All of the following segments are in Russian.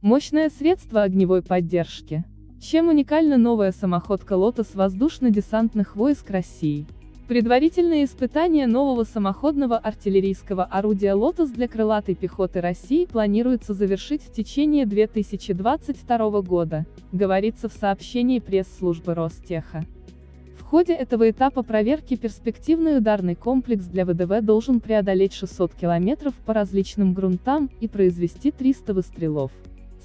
Мощное средство огневой поддержки. Чем уникальна новая самоходка «Лотос» воздушно-десантных войск России? Предварительные испытания нового самоходного артиллерийского орудия «Лотос» для крылатой пехоты России планируется завершить в течение 2022 года, говорится в сообщении пресс-службы Ростеха. В ходе этого этапа проверки перспективный ударный комплекс для ВДВ должен преодолеть 600 километров по различным грунтам и произвести 300 выстрелов.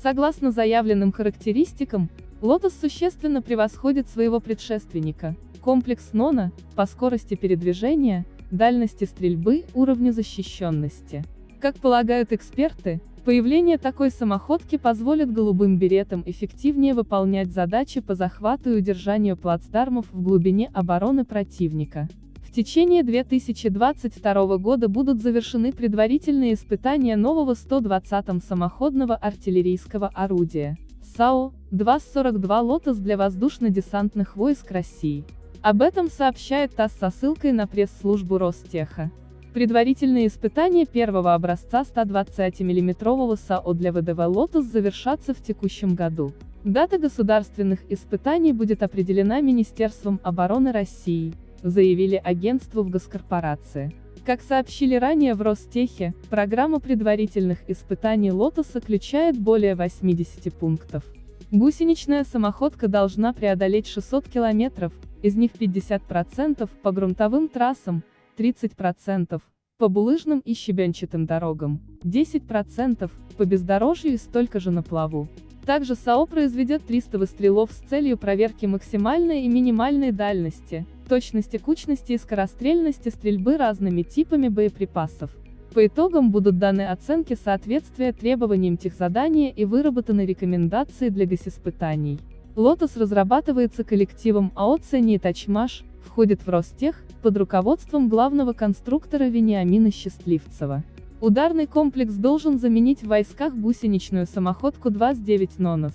Согласно заявленным характеристикам, «Лотос» существенно превосходит своего предшественника, комплекс «Нона», по скорости передвижения, дальности стрельбы, уровню защищенности. Как полагают эксперты, появление такой самоходки позволит голубым беретам эффективнее выполнять задачи по захвату и удержанию плацдармов в глубине обороны противника. Течение 2022 года будут завершены предварительные испытания нового 120-м самоходного артиллерийского орудия. САУ-242 «Лотос» для воздушно-десантных войск России. Об этом сообщает ТАСС со ссылкой на пресс-службу Ростеха. Предварительные испытания первого образца 120 миллиметрового САО для ВДВ «Лотос» завершатся в текущем году. Дата государственных испытаний будет определена Министерством обороны России, заявили агентству в госкорпорации. Как сообщили ранее в Ростехе, программа предварительных испытаний «Лотоса» включает более 80 пунктов. Гусеничная самоходка должна преодолеть 600 километров, из них 50% по грунтовым трассам, 30% по булыжным и щебенчатым дорогам, 10% по бездорожью и столько же на плаву. Также САО произведет 300 выстрелов с целью проверки максимальной и минимальной дальности, точности кучности и скорострельности стрельбы разными типами боеприпасов. По итогам будут даны оценки соответствия требованиям техзадания и выработаны рекомендации для госиспытаний. Лотос разрабатывается коллективом АО «Цени Тачмаш», входит в Ростех, под руководством главного конструктора Вениамина Счастливцева. Ударный комплекс должен заменить в войсках гусеничную самоходку 29 «Нонос».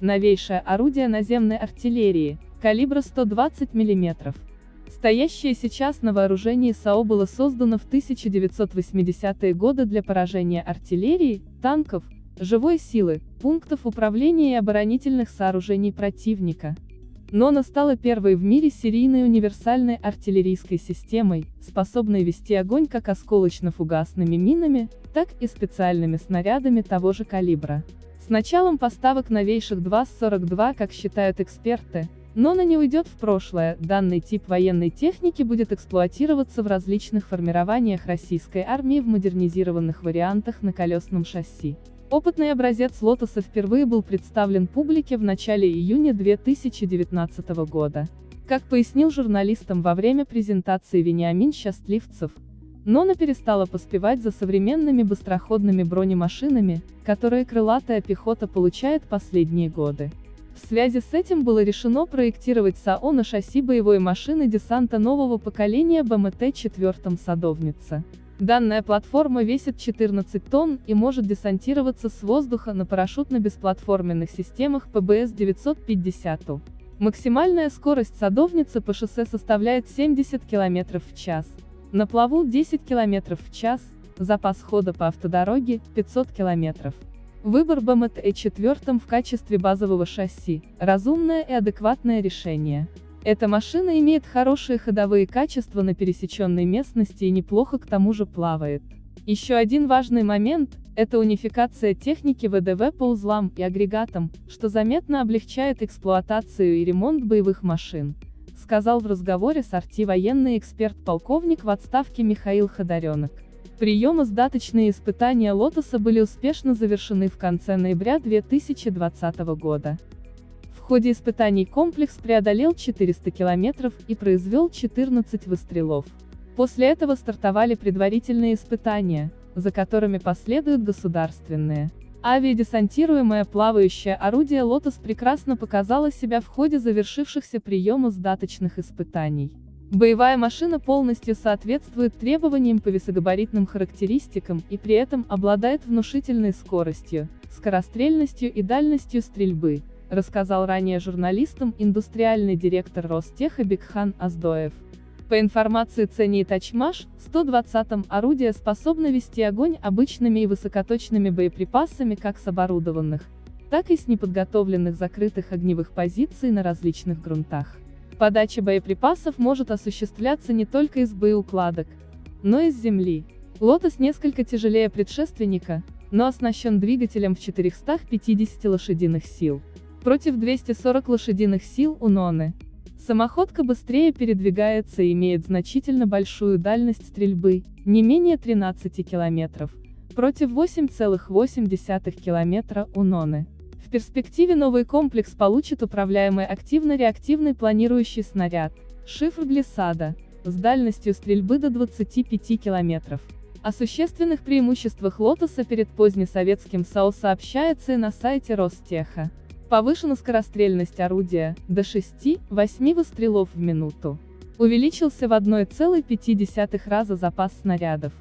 Новейшее орудие наземной артиллерии, калибра 120 мм. Стоящее сейчас на вооружении САО было создано в 1980-е годы для поражения артиллерии, танков, живой силы, пунктов управления и оборонительных сооружений противника. Но она стала первой в мире серийной универсальной артиллерийской системой, способной вести огонь как осколочно-фугасными минами, так и специальными снарядами того же калибра. С началом поставок новейших 2-42, как считают эксперты, но она не уйдет в прошлое, данный тип военной техники будет эксплуатироваться в различных формированиях российской армии в модернизированных вариантах на колесном шасси. Опытный образец «Лотоса» впервые был представлен публике в начале июня 2019 года. Как пояснил журналистам во время презентации Вениамин Счастливцев, Нона перестала поспевать за современными быстроходными бронемашинами, которые крылатая пехота получает последние годы. В связи с этим было решено проектировать САО на шасси боевой машины десанта нового поколения БМТ-4 «Садовница». Данная платформа весит 14 тонн и может десантироваться с воздуха на парашютно-бесплатформенных системах ПБС-950. Максимальная скорость садовницы по шоссе составляет 70 км в час. На плаву 10 км в час, запас хода по автодороге 500 км. Выбор БМТ-4 в качестве базового шасси – разумное и адекватное решение. Эта машина имеет хорошие ходовые качества на пересеченной местности и неплохо к тому же плавает. Еще один важный момент – это унификация техники ВДВ по узлам и агрегатам, что заметно облегчает эксплуатацию и ремонт боевых машин, сказал в разговоре с Арти военный эксперт-полковник в отставке Михаил Ходоренок. Приемо-сдаточные испытания «Лотоса» были успешно завершены в конце ноября 2020 года. В ходе испытаний комплекс преодолел 400 километров и произвел 14 выстрелов. После этого стартовали предварительные испытания, за которыми последуют государственные. Авиадесантируемое плавающее орудие «Лотос» прекрасно показало себя в ходе завершившихся приемов сдаточных испытаний. Боевая машина полностью соответствует требованиям по весогабаритным характеристикам и при этом обладает внушительной скоростью, скорострельностью и дальностью стрельбы, рассказал ранее журналистам индустриальный директор Ростеха Бекхан Аздоев. По информации Цени Тачмаш, 120-м орудие способно вести огонь обычными и высокоточными боеприпасами как с оборудованных, так и с неподготовленных закрытых огневых позиций на различных грунтах. Подача боеприпасов может осуществляться не только из боеукладок, но и с земли. Лотос несколько тяжелее предшественника, но оснащен двигателем в 450 лошадиных сил. Против 240 лошадиных сил у Ноны. Самоходка быстрее передвигается и имеет значительно большую дальность стрельбы, не менее 13 километров, против 8,8 километра у Ноны. В перспективе новый комплекс получит управляемый активно-реактивный планирующий снаряд, шифр глиссада, с дальностью стрельбы до 25 километров. О существенных преимуществах «Лотоса» перед позднесоветским САУ сообщается и на сайте Ростеха. Повышена скорострельность орудия, до 6-8 выстрелов в минуту. Увеличился в 1,5 раза запас снарядов.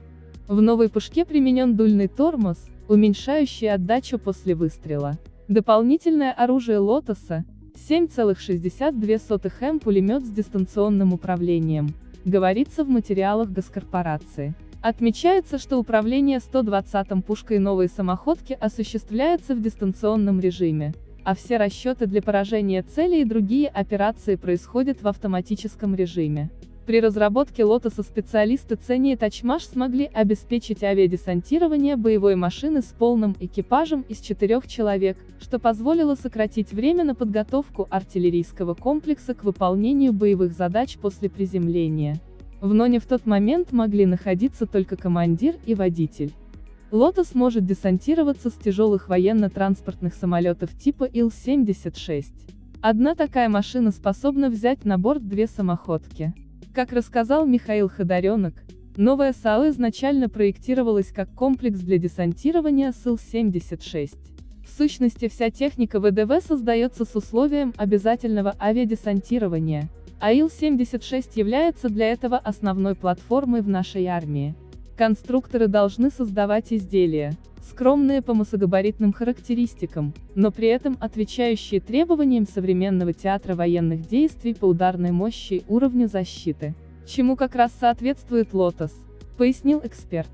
В новой пушке применен дульный тормоз, уменьшающий отдачу после выстрела. Дополнительное оружие «Лотоса» 7,62 М пулемет с дистанционным управлением, говорится в материалах госкорпорации. Отмечается, что управление 120-м пушкой новой самоходки осуществляется в дистанционном режиме, а все расчеты для поражения цели и другие операции происходят в автоматическом режиме. При разработке лотоса специалисты Цени и Тачмаш смогли обеспечить авиадесантирование боевой машины с полным экипажем из четырех человек, что позволило сократить время на подготовку артиллерийского комплекса к выполнению боевых задач после приземления. В Ноне в тот момент могли находиться только командир и водитель. Лотос может десантироваться с тяжелых военно-транспортных самолетов типа Ил-76. Одна такая машина способна взять на борт две самоходки. Как рассказал Михаил Ходоренок, новая САУ изначально проектировалась как комплекс для десантирования СИЛ-76. В сущности вся техника ВДВ создается с условием обязательного авиадесантирования, а Ил-76 является для этого основной платформой в нашей армии. Конструкторы должны создавать изделия, скромные по массогабаритным характеристикам, но при этом отвечающие требованиям современного театра военных действий по ударной мощи и уровню защиты, чему как раз соответствует «Лотос», пояснил эксперт.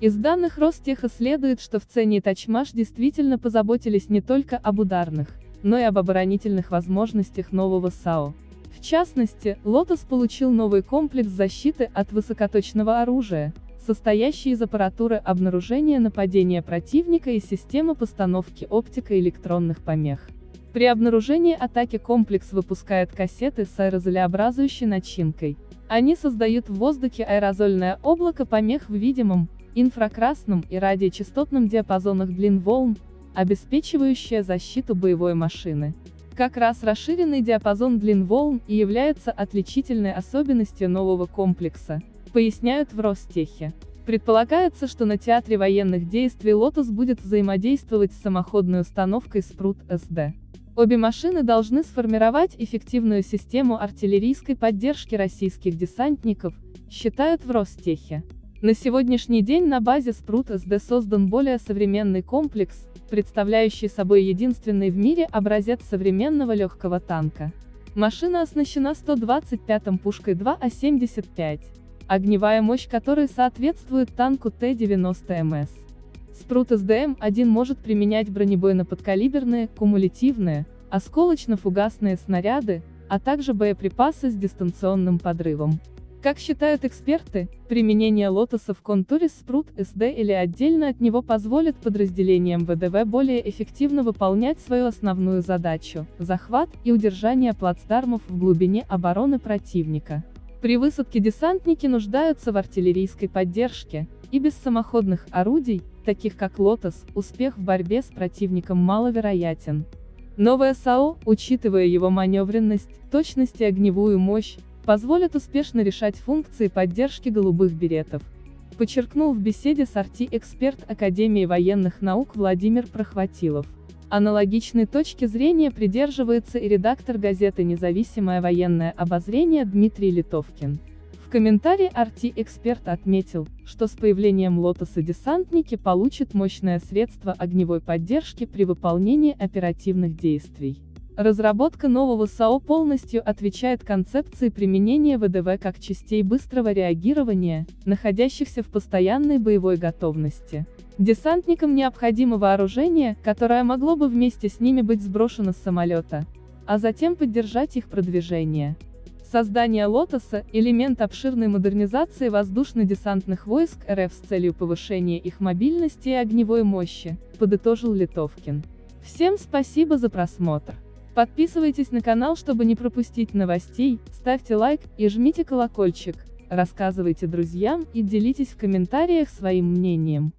Из данных Ростеха следует, что в цене Тачмаш действительно позаботились не только об ударных, но и об оборонительных возможностях нового САО. В частности, «Лотос» получил новый комплекс защиты от высокоточного оружия, состоящий из аппаратуры обнаружения нападения противника и системы постановки оптико-электронных помех. При обнаружении атаки комплекс выпускает кассеты с аэрозолеобразующей начинкой. Они создают в воздухе аэрозольное облако помех в видимом, инфракрасном и радиочастотном диапазонах длин волн, обеспечивающее защиту боевой машины. Как раз расширенный диапазон длин волн и является отличительной особенностью нового комплекса поясняют в Ростехе. Предполагается, что на театре военных действий «Лотос» будет взаимодействовать с самоходной установкой «Спрут-СД». Обе машины должны сформировать эффективную систему артиллерийской поддержки российских десантников, считают в Ростехе. На сегодняшний день на базе Спрут-СД создан более современный комплекс, представляющий собой единственный в мире образец современного легкого танка. Машина оснащена 125-м пушкой 2А-75 огневая мощь которой соответствует танку Т-90МС. Спрут СДМ-1 может применять бронебойно-подкалиберные, кумулятивные, осколочно-фугасные снаряды, а также боеприпасы с дистанционным подрывом. Как считают эксперты, применение лотоса в контуре Спрут СД или отдельно от него позволит подразделениям ВДВ более эффективно выполнять свою основную задачу – захват и удержание плацдармов в глубине обороны противника. При высадке десантники нуждаются в артиллерийской поддержке, и без самоходных орудий, таких как «Лотос», успех в борьбе с противником маловероятен. Новое САУ, учитывая его маневренность, точность и огневую мощь, позволит успешно решать функции поддержки голубых беретов. Подчеркнул в беседе с Арти эксперт Академии военных наук Владимир Прохватилов. Аналогичной точки зрения придерживается и редактор газеты «Независимое военное обозрение» Дмитрий Литовкин. В комментарии Арти-эксперт отметил, что с появлением «Лотоса» десантники получат мощное средство огневой поддержки при выполнении оперативных действий. Разработка нового САО полностью отвечает концепции применения ВДВ как частей быстрого реагирования, находящихся в постоянной боевой готовности. Десантникам необходимо вооружение, которое могло бы вместе с ними быть сброшено с самолета, а затем поддержать их продвижение. Создание «Лотоса» — элемент обширной модернизации воздушно-десантных войск РФ с целью повышения их мобильности и огневой мощи, подытожил Литовкин. Всем спасибо за просмотр. Подписывайтесь на канал, чтобы не пропустить новостей, ставьте лайк и жмите колокольчик, рассказывайте друзьям и делитесь в комментариях своим мнением.